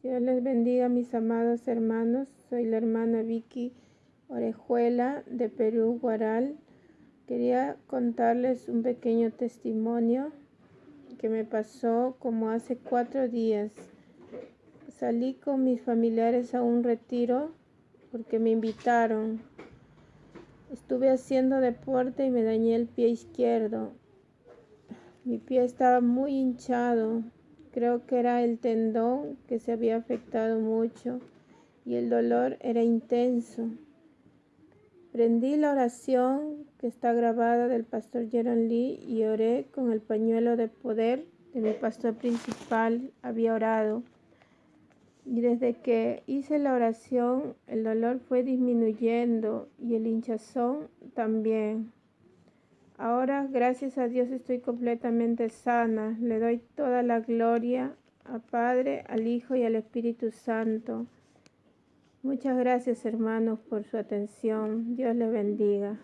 Dios les bendiga mis amados hermanos. Soy la hermana Vicky Orejuela de Perú, Guaral. Quería contarles un pequeño testimonio que me pasó como hace cuatro días. Salí con mis familiares a un retiro porque me invitaron. Estuve haciendo deporte y me dañé el pie izquierdo. Mi pie estaba muy hinchado, Creo que era el tendón que se había afectado mucho y el dolor era intenso. Prendí la oración que está grabada del pastor Jeron Lee y oré con el pañuelo de poder de mi pastor principal. Había orado. Y desde que hice la oración, el dolor fue disminuyendo y el hinchazón también. Ahora, gracias a Dios, estoy completamente sana. Le doy toda la gloria al Padre, al Hijo y al Espíritu Santo. Muchas gracias, hermanos, por su atención. Dios les bendiga.